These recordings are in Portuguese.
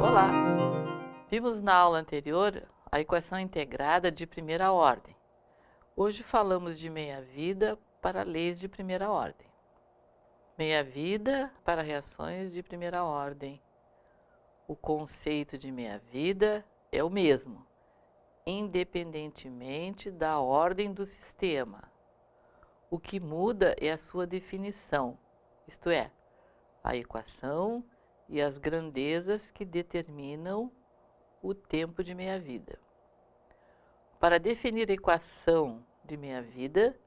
Olá! Vimos na aula anterior a equação integrada de primeira ordem. Hoje falamos de meia-vida para leis de primeira ordem. Meia-vida para reações de primeira ordem. O conceito de meia-vida é o mesmo, independentemente da ordem do sistema. O que muda é a sua definição, isto é, a equação e as grandezas que determinam o tempo de meia-vida. Para definir a equação de meia-vida,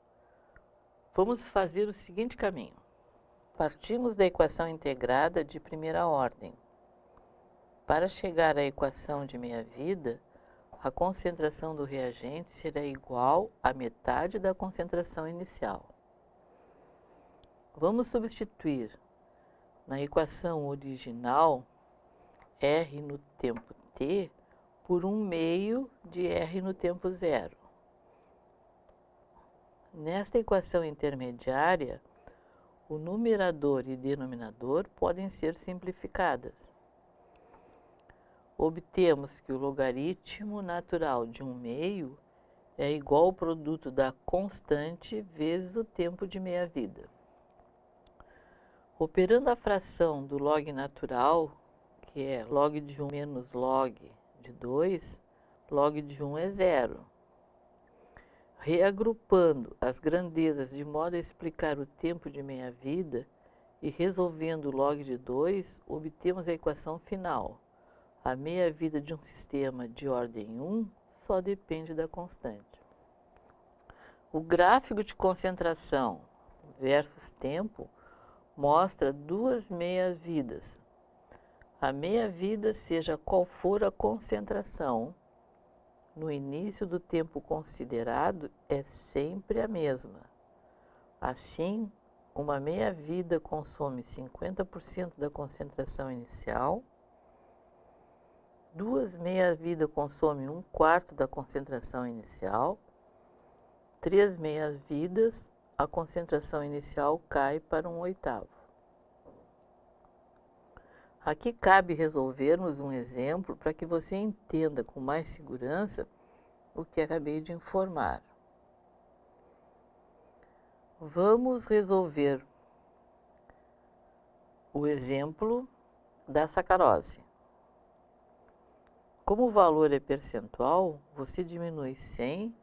vamos fazer o seguinte caminho. Partimos da equação integrada de primeira ordem. Para chegar à equação de meia-vida, a concentração do reagente será igual à metade da concentração inicial. Vamos substituir na equação original R no tempo t por 1 meio de R no tempo zero. Nesta equação intermediária, o numerador e denominador podem ser simplificadas. Obtemos que o logaritmo natural de 1 meio é igual ao produto da constante vezes o tempo de meia-vida. Operando a fração do log natural, que é log de 1 menos log de 2, log de 1 é zero. Reagrupando as grandezas de modo a explicar o tempo de meia-vida e resolvendo o log de 2, obtemos a equação final. A meia-vida de um sistema de ordem 1 só depende da constante. O gráfico de concentração versus tempo mostra duas meias-vidas. A meia-vida, seja qual for a concentração, no início do tempo considerado, é sempre a mesma. Assim, uma meia-vida consome 50% da concentração inicial, duas meia-vida consomem um quarto da concentração inicial, três meias-vidas a concentração inicial cai para um oitavo. Aqui cabe resolvermos um exemplo para que você entenda com mais segurança o que acabei de informar. Vamos resolver o exemplo da sacarose. Como o valor é percentual, você diminui 100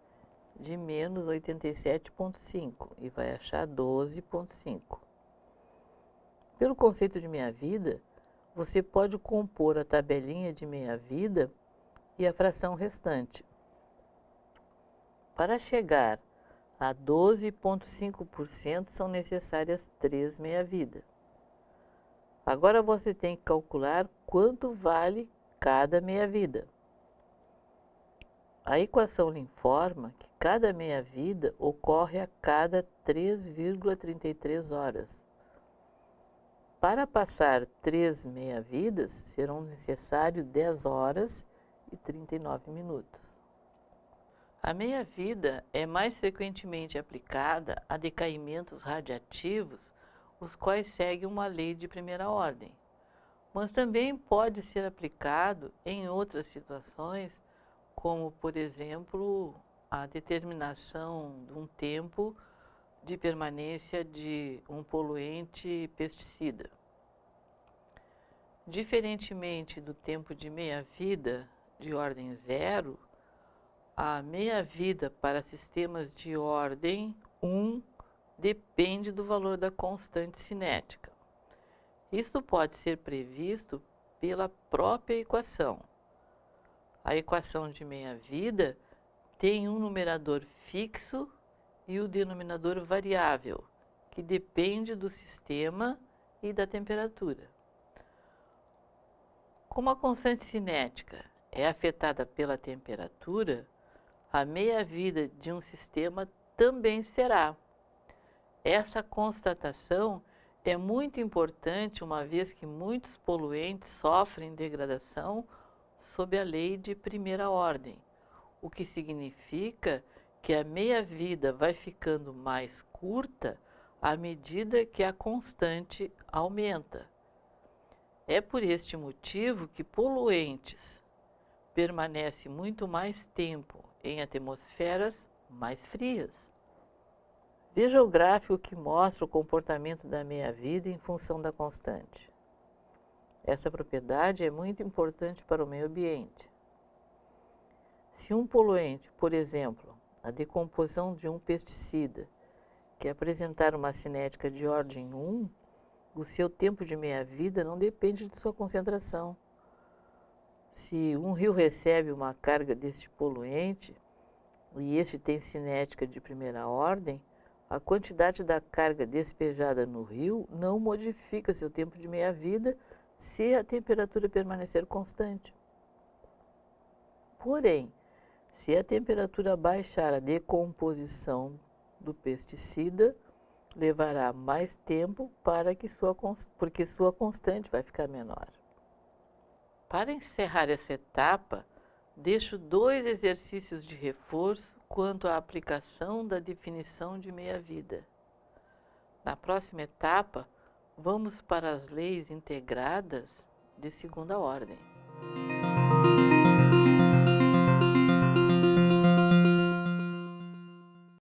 de menos 87,5 e vai achar 12,5. Pelo conceito de meia-vida, você pode compor a tabelinha de meia-vida e a fração restante. Para chegar a 12,5% são necessárias 3 meia-vida. Agora você tem que calcular quanto vale cada meia-vida. A equação lhe informa que cada meia-vida ocorre a cada 3,33 horas. Para passar 3 meia-vidas, serão necessários 10 horas e 39 minutos. A meia-vida é mais frequentemente aplicada a decaimentos radiativos, os quais seguem uma lei de primeira ordem, mas também pode ser aplicado em outras situações como, por exemplo, a determinação de um tempo de permanência de um poluente pesticida. Diferentemente do tempo de meia-vida de ordem zero, a meia-vida para sistemas de ordem 1 depende do valor da constante cinética. Isto pode ser previsto pela própria equação. A equação de meia-vida tem um numerador fixo e o denominador variável, que depende do sistema e da temperatura. Como a constante cinética é afetada pela temperatura, a meia-vida de um sistema também será. Essa constatação é muito importante, uma vez que muitos poluentes sofrem degradação sob a lei de primeira ordem, o que significa que a meia-vida vai ficando mais curta à medida que a constante aumenta. É por este motivo que poluentes permanecem muito mais tempo em atmosferas mais frias. Veja o gráfico que mostra o comportamento da meia-vida em função da constante. Essa propriedade é muito importante para o meio ambiente. Se um poluente, por exemplo, a decomposição de um pesticida, que apresentar uma cinética de ordem 1, o seu tempo de meia-vida não depende de sua concentração. Se um rio recebe uma carga deste poluente e este tem cinética de primeira ordem, a quantidade da carga despejada no rio não modifica seu tempo de meia-vida se a temperatura permanecer constante. Porém, se a temperatura baixar a decomposição do pesticida, levará mais tempo para que sua, porque sua constante vai ficar menor. Para encerrar essa etapa, deixo dois exercícios de reforço quanto à aplicação da definição de meia-vida. Na próxima etapa, vamos para as leis integradas de segunda ordem.